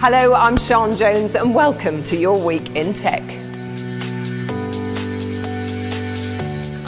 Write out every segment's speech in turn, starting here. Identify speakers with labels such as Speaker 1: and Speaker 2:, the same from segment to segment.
Speaker 1: Hello, I'm Sean Jones and welcome to your Week in Tech.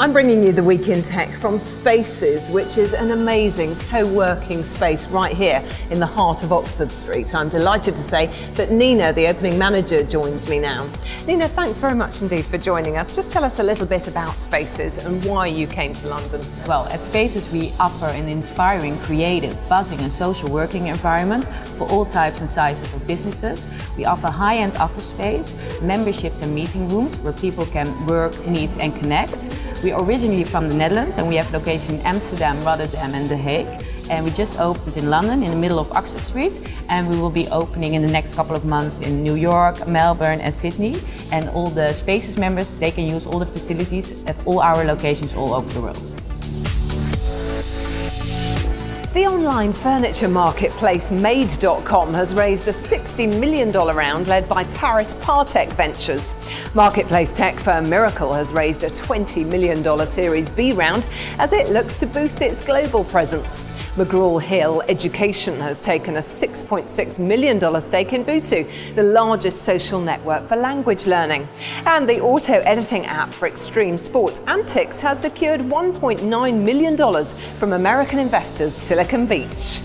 Speaker 1: I'm bringing you the Week in Tech from Spaces, which is an amazing co-working space right here in the heart of Oxford Street. I'm delighted to say that Nina, the opening manager, joins me now. Nina, thanks very much indeed for joining us. Just tell us a little bit about Spaces and why you came to London.
Speaker 2: Well, at Spaces we offer an inspiring, creative, buzzing and social working environment for all types and sizes of businesses. We offer high-end office space, memberships and meeting rooms where people can work, meet and connect. We are originally from the Netherlands and we have location in Amsterdam, Rotterdam and The Hague. And we just opened in London in the middle of Oxford Street and we will be opening in the next couple of months in New York, Melbourne and Sydney. And all the Spaces members, they can use all the facilities at all our locations all over the world.
Speaker 1: The online furniture marketplace Made.com has raised a $60 million round led by Paris Partech Ventures. Marketplace tech firm Mirakl has raised a $20 million Series B round as it looks to boost its global presence. McGraw-Hill Education has taken a $6.6 million stake in Busuu, the largest social network for language learning. And the auto editing app for extreme sports Antix has secured $1.9 million from American investors Silicon Beach.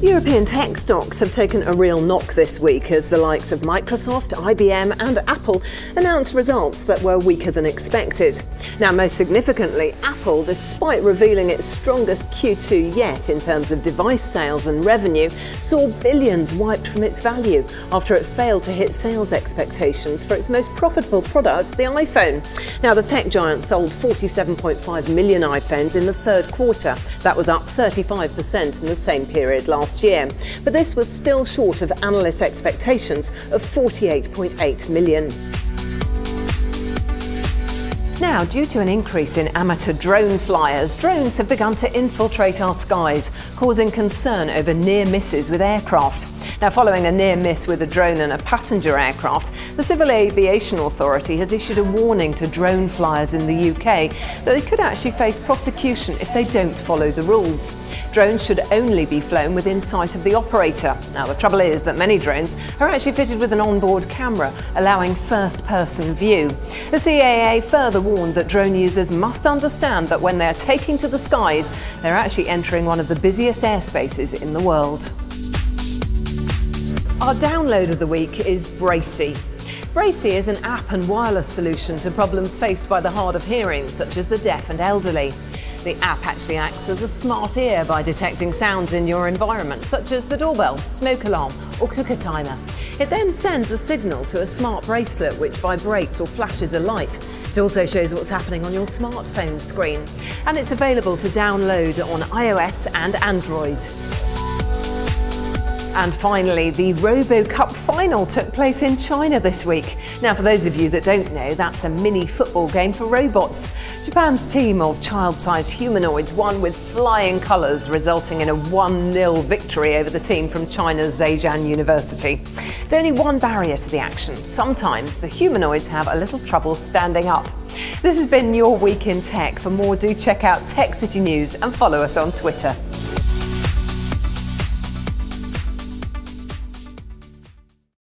Speaker 1: European tech stocks have taken a real knock this week as the likes of Microsoft, IBM and Apple announced results that were weaker than expected. Now most significantly, Apple, despite revealing its strongest Q2 yet in terms of device sales and revenue, saw billions wiped from its value after it failed to hit sales expectations for its most profitable product, the iPhone. Now the tech giant sold 47.5 million iPhones in the third quarter. That was up 35% in the same period last year, but this was still short of analysts' expectations of 48.8 million. Now, due to an increase in amateur drone flyers, drones have begun to infiltrate our skies, causing concern over near misses with aircraft. Now, following a near miss with a drone and a passenger aircraft, the Civil Aviation Authority has issued a warning to drone flyers in the UK that they could actually face prosecution if they don't follow the rules. Drones should only be flown within sight of the operator. Now, the trouble is that many drones are actually fitted with an onboard camera, allowing first-person view. The CAA further warned that drone users must understand that when they're taking to the skies, they're actually entering one of the busiest airspaces in the world. Our download of the week is Braci. Braci is an app and wireless solution to problems faced by the hard of hearing, such as the deaf and elderly. The app actually acts as a smart ear by detecting sounds in your environment, such as the doorbell, smoke alarm or cooker timer. It then sends a signal to a smart bracelet which vibrates or flashes a light. It also shows what's happening on your smartphone screen. And it's available to download on iOS and Android. And finally, the RoboCup final took place in China this week. Now, for those of you that don't know, that's a mini football game for robots. Japan's team of child-sized humanoids won with flying colours, resulting in a 1-0 victory over the team from China's Zhejiang University. There's only one barrier to the action. Sometimes the humanoids have a little trouble standing up. This has been your Week in Tech. For more, do check out Tech City News and follow us on Twitter.